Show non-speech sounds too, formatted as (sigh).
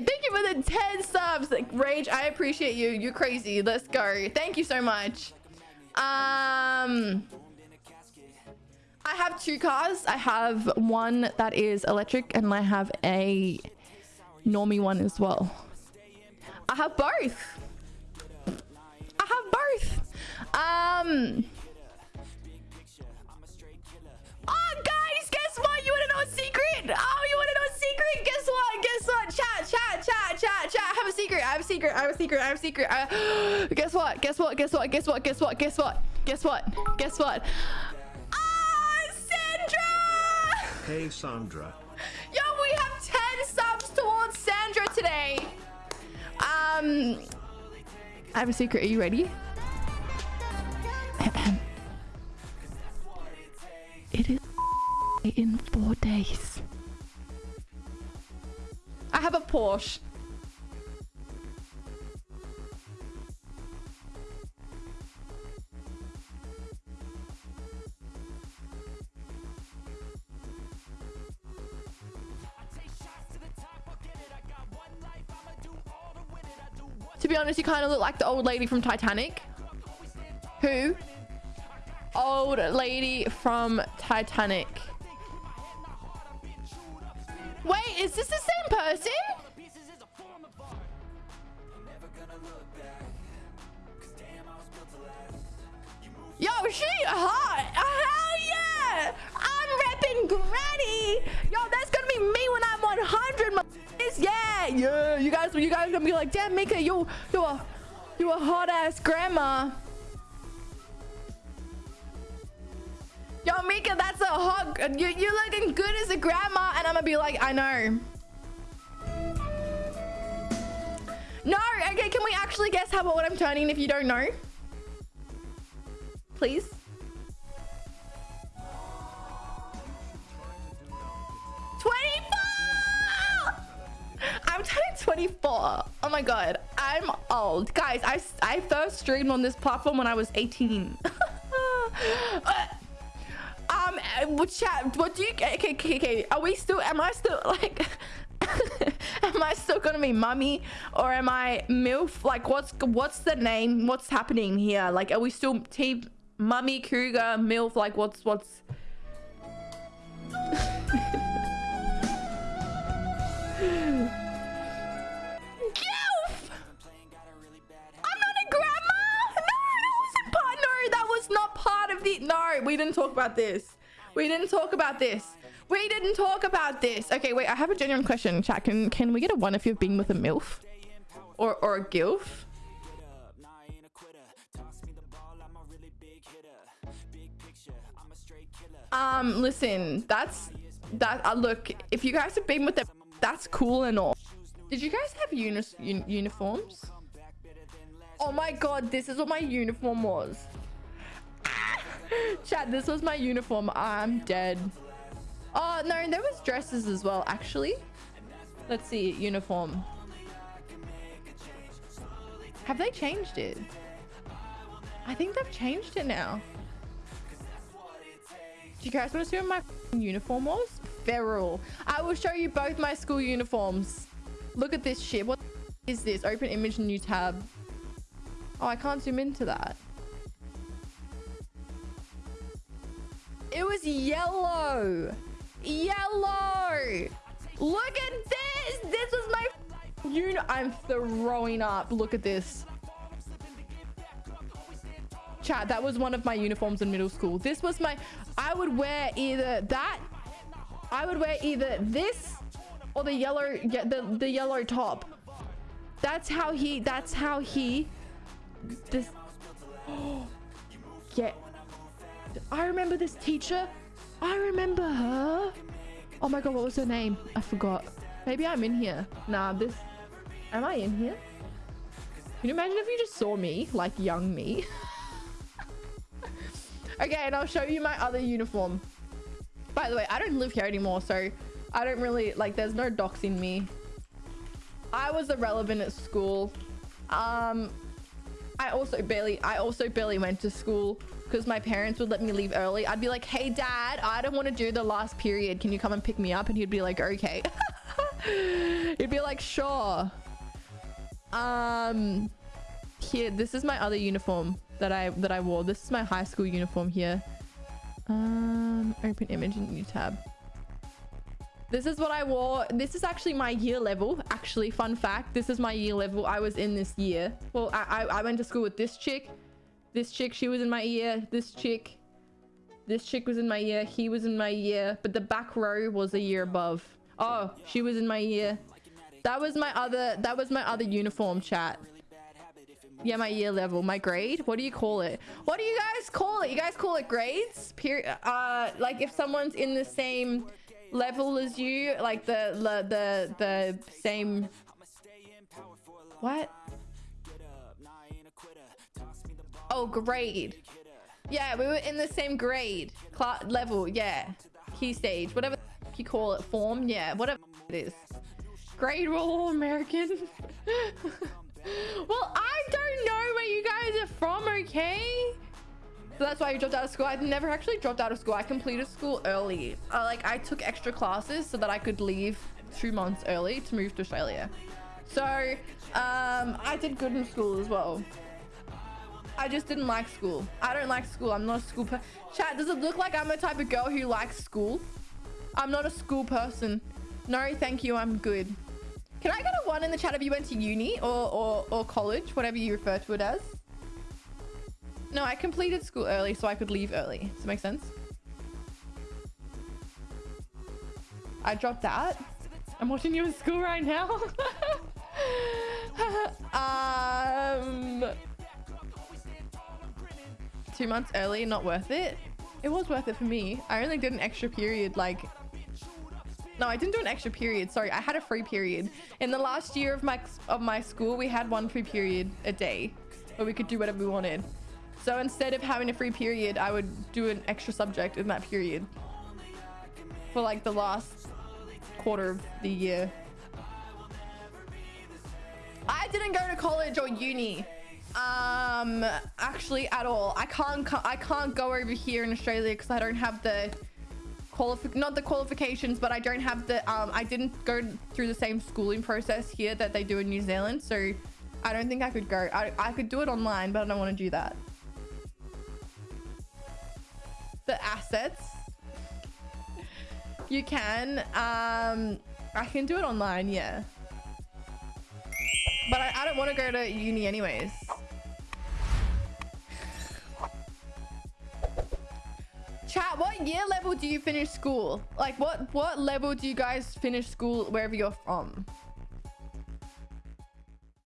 Thank you for the 10 subs. Rage, I appreciate you. You're crazy. Let's go. Thank you so much. Um, I have two cars. I have one that is electric and I have a normie one as well. I have both. I have both. Um, have a secret. I have a secret. I have a secret. I... (gasps) guess what? Guess what? Guess what? Guess what? Guess what? Guess what? Guess what? Guess what? Ah, Sandra! Hey, Sandra. Yo, we have 10 subs towards Sandra today. Um, I have a secret. Are you ready? (clears throat) it is (laughs) in four days. I have a Porsche. To be honest, you kind of look like the old lady from Titanic. Who? Old lady from Titanic. Wait, is this the same person? Yo, she hot. Yeah. You guys, you guys gonna be like, damn, Mika, you, you a, you a hot ass grandma. Yo, Mika, that's a hot. You, you're looking good as a grandma, and I'm gonna be like, I know. No, okay, can we actually guess how what I'm turning if you don't know? Please. 24. Oh my god, I'm old, guys. I I first streamed on this platform when I was 18. (laughs) Um, chat, what do you, okay, okay, okay, are we still, am I still, like, (laughs) am I still gonna be mummy, or am I MILF, like, what's, what's the name, what's happening here, like, are we still team mummy, cougar, MILF, like, what's, what's, (laughs) the... No, we didn't talk about this. We didn't talk about this. We didn't talk about this. Okay, wait. I have a genuine question. Chat, can, can we get a one if you've been with a MILF? Or, or a GILF? Um, listen, that's... That, uh, look, if you guys have been with them, that's cool and all. Did you guys have uni un uniforms? Oh my god, this is what my uniform was. (laughs) Chat, this was my uniform. I'm dead. Oh, no, there was dresses as well, actually. Let's see, uniform. Have they changed it? I think they've changed it now. Do you guys want to see what my uniform was? Feral. I will show you both my school uniforms. Look at this shit. What is this? Open image, new tab. Oh, I can't zoom into that. It was yellow. Yellow. Look at this. This was my you I'm throwing up. Look at this. Chat, that was one of my uniforms in middle school. This was my I would wear either that I would wear either this or the yellow the the yellow top. That's how he that's how he this (gasps) yeah I remember this teacher. I remember her. Oh my god, what was her name? I forgot. Maybe I'm in here. Nah, this... Am I in here? Can you imagine if you just saw me, like young me? (laughs) okay, and I'll show you my other uniform. By the way, I don't live here anymore, so I don't really... Like, there's no docs in me. I was irrelevant at school. Um, I also barely... I also barely went to school because my parents would let me leave early. I'd be like, hey, dad, I don't want to do the last period. Can you come and pick me up? And he'd be like, okay. (laughs) he'd be like, sure. Um, here, this is my other uniform that I that I wore. This is my high school uniform here. Um, open image in new tab. This is what I wore. This is actually my year level. Actually, fun fact, this is my year level. I was in this year. Well, I, I, I went to school with this chick. This chick, she was in my year. This chick, this chick was in my year. He was in my year. But the back row was a year above. Oh, she was in my year. That was my other, that was my other uniform chat. Yeah, my year level, my grade. What do you call it? What do you guys call it? You guys call it grades? Period. Uh, like if someone's in the same level as you, like the the the, the same. What? Oh, grade. Yeah, we were in the same grade, class level. Yeah, key stage, whatever you call it, form. Yeah, whatever it is. Grade rule American. (laughs) well, I don't know where you guys are from, okay? So that's why you dropped out of school. I never actually dropped out of school. I completed school early. Uh, like I took extra classes so that I could leave two months early to move to Australia. So um, I did good in school as well. I just didn't like school. I don't like school. I'm not a school person. Chat, does it look like I'm the type of girl who likes school? I'm not a school person. No, thank you. I'm good. Can I get a one in the chat if you went to uni or, or, or college, whatever you refer to it as? No, I completed school early so I could leave early. Does that make sense? I dropped out. I'm watching you in school right now. (laughs) um, two months early, not worth it. It was worth it for me. I only did an extra period like no, I didn't do an extra period. Sorry, I had a free period. In the last year of my of my school, we had one free period a day where we could do whatever we wanted. So instead of having a free period, I would do an extra subject in that period for like the last quarter of the year. I didn't go to college or uni um actually at all i can't i can't go over here in australia because i don't have the qualific not the qualifications but i don't have the um i didn't go through the same schooling process here that they do in new zealand so i don't think i could go i, I could do it online but i don't want to do that the assets you can um i can do it online yeah but I, I don't want to go to uni anyways Chat, what year level do you finish school? Like what what level do you guys finish school wherever you're from?